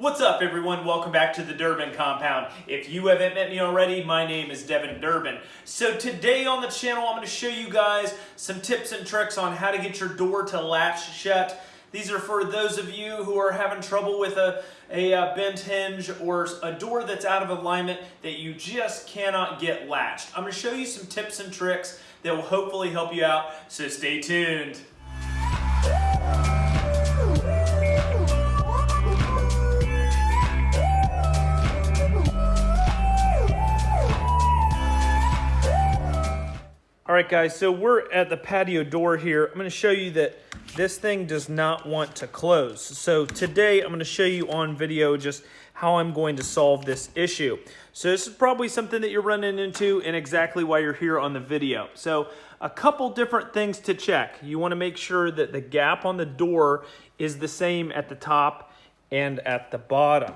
What's up everyone? Welcome back to the Durbin Compound. If you haven't met me already, my name is Devin Durbin. So today on the channel, I'm going to show you guys some tips and tricks on how to get your door to latch shut. These are for those of you who are having trouble with a, a, a uh, bent hinge or a door that's out of alignment that you just cannot get latched. I'm going to show you some tips and tricks that will hopefully help you out, so stay tuned. Right, guys, so we're at the patio door here. I'm gonna show you that this thing does not want to close. So today I'm gonna show you on video just how I'm going to solve this issue. So this is probably something that you're running into and exactly why you're here on the video. So a couple different things to check. You wanna make sure that the gap on the door is the same at the top and at the bottom.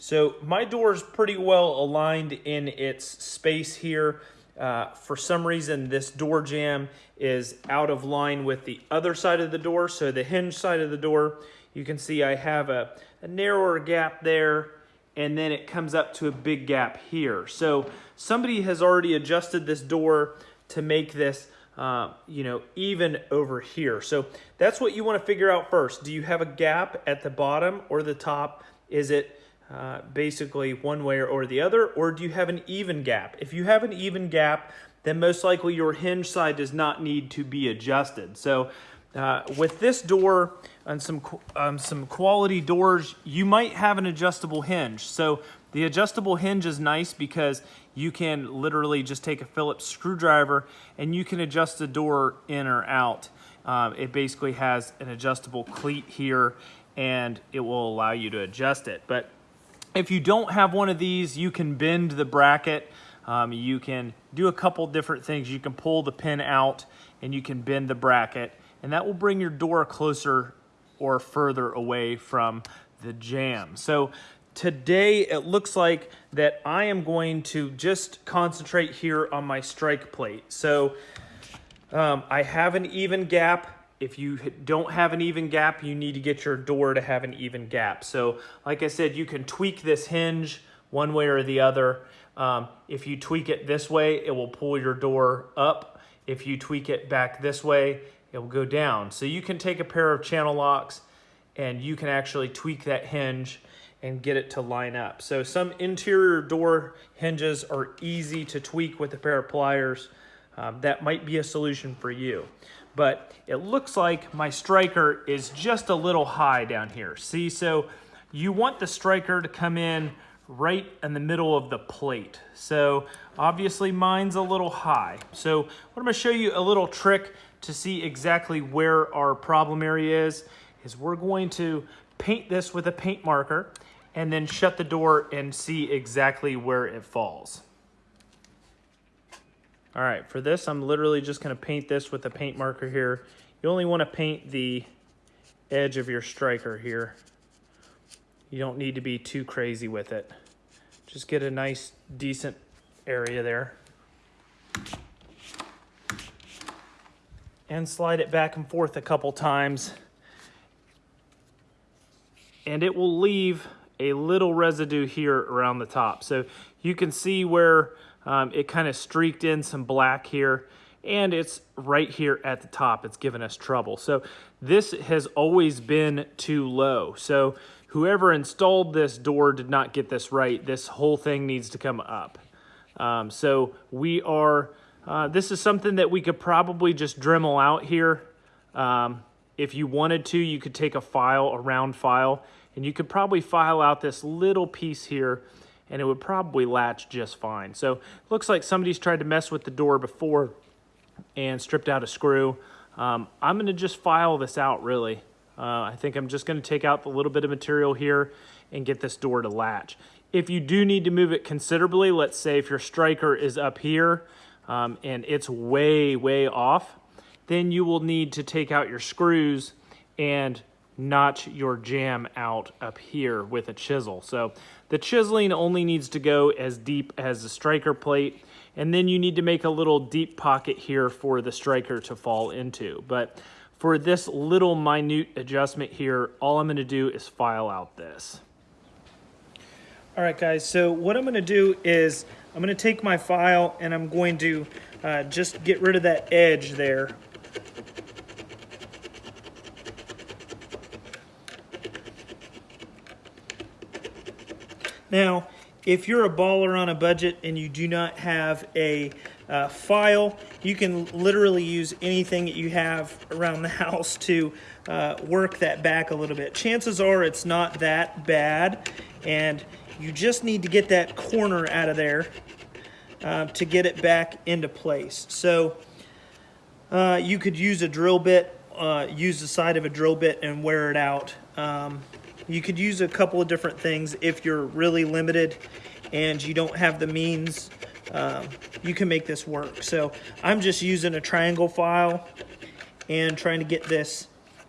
So my door is pretty well aligned in its space here. Uh, for some reason, this door jamb is out of line with the other side of the door. So the hinge side of the door, you can see I have a, a narrower gap there and then it comes up to a big gap here. So somebody has already adjusted this door to make this uh, you know, even over here. So that's what you want to figure out first. Do you have a gap at the bottom or the top? Is it uh, basically one way or the other, or do you have an even gap? If you have an even gap, then most likely your hinge side does not need to be adjusted. So uh, with this door and some, um, some quality doors, you might have an adjustable hinge. So the adjustable hinge is nice because you can literally just take a Phillips screwdriver and you can adjust the door in or out. Um, it basically has an adjustable cleat here and it will allow you to adjust it. But if you don't have one of these, you can bend the bracket. Um, you can do a couple different things. You can pull the pin out and you can bend the bracket and that will bring your door closer or further away from the jamb. So today it looks like that I am going to just concentrate here on my strike plate. So um, I have an even gap if you don't have an even gap, you need to get your door to have an even gap. So like I said, you can tweak this hinge one way or the other. Um, if you tweak it this way, it will pull your door up. If you tweak it back this way, it will go down. So you can take a pair of channel locks and you can actually tweak that hinge and get it to line up. So some interior door hinges are easy to tweak with a pair of pliers. Um, that might be a solution for you but it looks like my striker is just a little high down here. See, so you want the striker to come in right in the middle of the plate. So obviously mine's a little high. So what I'm gonna show you a little trick to see exactly where our problem area is, is we're going to paint this with a paint marker and then shut the door and see exactly where it falls. All right, for this, I'm literally just gonna paint this with a paint marker here. You only wanna paint the edge of your striker here. You don't need to be too crazy with it. Just get a nice, decent area there. And slide it back and forth a couple times. And it will leave a little residue here around the top. So you can see where um, it kind of streaked in some black here and it's right here at the top. It's given us trouble. So this has always been too low. So whoever installed this door did not get this right. This whole thing needs to come up. Um, so we are, uh, this is something that we could probably just Dremel out here. Um, if you wanted to, you could take a file, a round file, and you could probably file out this little piece here and it would probably latch just fine. So looks like somebody's tried to mess with the door before and stripped out a screw. Um, I'm gonna just file this out really. Uh, I think I'm just gonna take out the little bit of material here and get this door to latch. If you do need to move it considerably, let's say if your striker is up here um, and it's way, way off, then you will need to take out your screws and notch your jamb out up here with a chisel. So the chiseling only needs to go as deep as the striker plate, and then you need to make a little deep pocket here for the striker to fall into. But for this little minute adjustment here, all I'm gonna do is file out this. All right, guys, so what I'm gonna do is I'm gonna take my file and I'm going to uh, just get rid of that edge there. Now, if you're a baller on a budget and you do not have a uh, file, you can literally use anything that you have around the house to uh, work that back a little bit. Chances are it's not that bad and you just need to get that corner out of there uh, to get it back into place. So uh, you could use a drill bit, uh, use the side of a drill bit and wear it out. Um, you could use a couple of different things if you're really limited and you don't have the means. Um, you can make this work. So I'm just using a triangle file and trying to get this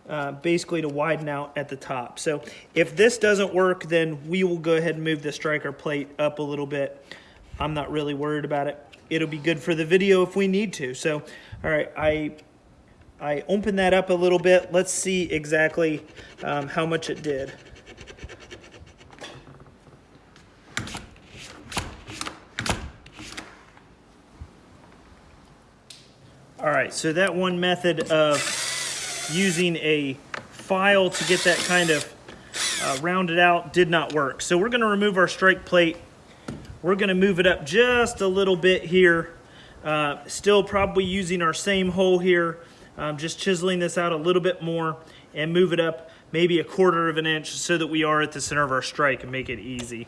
uh, basically to widen out at the top. So if this doesn't work, then we will go ahead and move the striker plate up a little bit. I'm not really worried about it. It'll be good for the video if we need to. So, all right, I I opened that up a little bit. Let's see exactly um, how much it did. Right, so that one method of using a file to get that kind of uh, rounded out did not work. So we're gonna remove our strike plate. We're gonna move it up just a little bit here. Uh, still probably using our same hole here, um, just chiseling this out a little bit more and move it up maybe a quarter of an inch so that we are at the center of our strike and make it easy.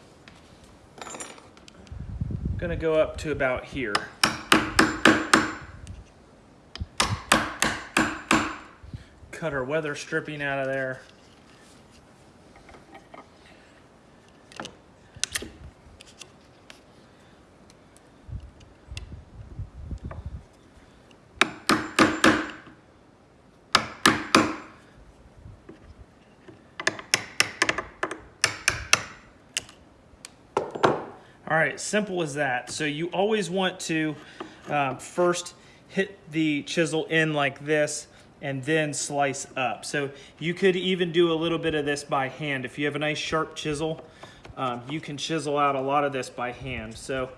I'm gonna go up to about here. Cut our weather stripping out of there. All right, simple as that. So you always want to um, first hit the chisel in like this and then slice up. So you could even do a little bit of this by hand. If you have a nice sharp chisel, um, you can chisel out a lot of this by hand. So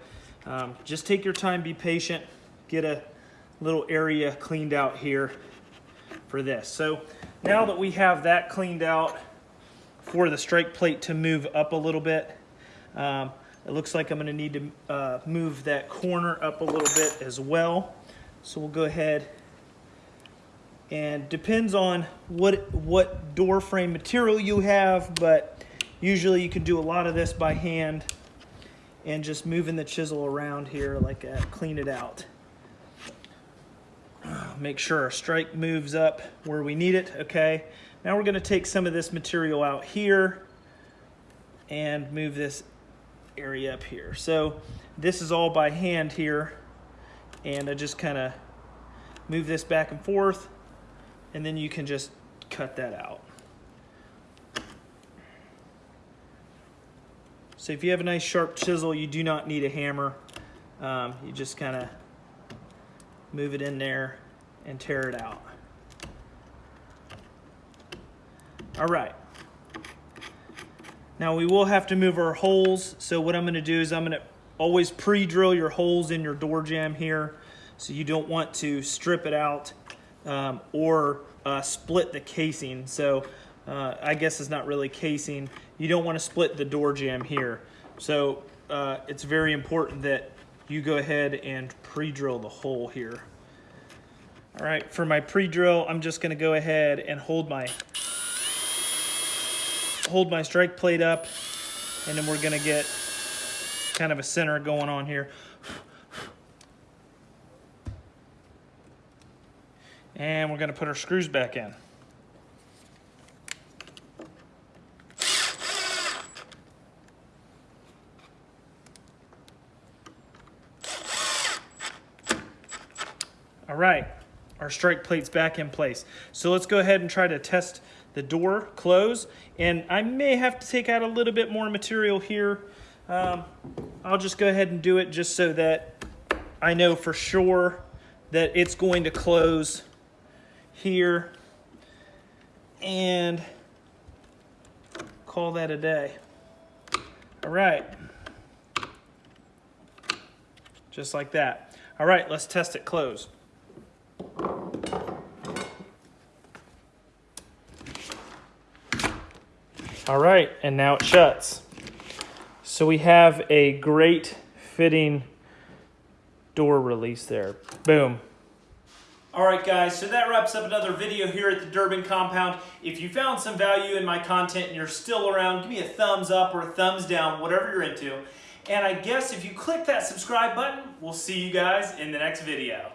um, just take your time, be patient, get a little area cleaned out here for this. So now that we have that cleaned out for the strike plate to move up a little bit, um, it looks like I'm gonna need to uh, move that corner up a little bit as well. So we'll go ahead and depends on what what door frame material you have but usually you can do a lot of this by hand and just moving the chisel around here like that clean it out. Make sure our strike moves up where we need it okay? Now we're going to take some of this material out here and move this area up here. So this is all by hand here and I just kind of move this back and forth and then you can just cut that out. So if you have a nice sharp chisel, you do not need a hammer. Um, you just kind of move it in there and tear it out. All right. Now we will have to move our holes. So what I'm gonna do is I'm gonna always pre-drill your holes in your door jamb here. So you don't want to strip it out um, or uh, split the casing. So uh, I guess it's not really casing. You don't want to split the door jamb here. So uh, it's very important that you go ahead and pre-drill the hole here. All right, for my pre-drill, I'm just gonna go ahead and hold my hold my strike plate up and then we're gonna get kind of a center going on here. And we're gonna put our screws back in. All right, our strike plate's back in place. So let's go ahead and try to test the door close. And I may have to take out a little bit more material here. Um, I'll just go ahead and do it just so that I know for sure that it's going to close here and call that a day. All right. Just like that. All right, let's test it closed. All right, and now it shuts. So we have a great fitting door release there. Boom. All right, guys, so that wraps up another video here at the Durbin Compound. If you found some value in my content and you're still around, give me a thumbs up or a thumbs down, whatever you're into. And I guess if you click that subscribe button, we'll see you guys in the next video.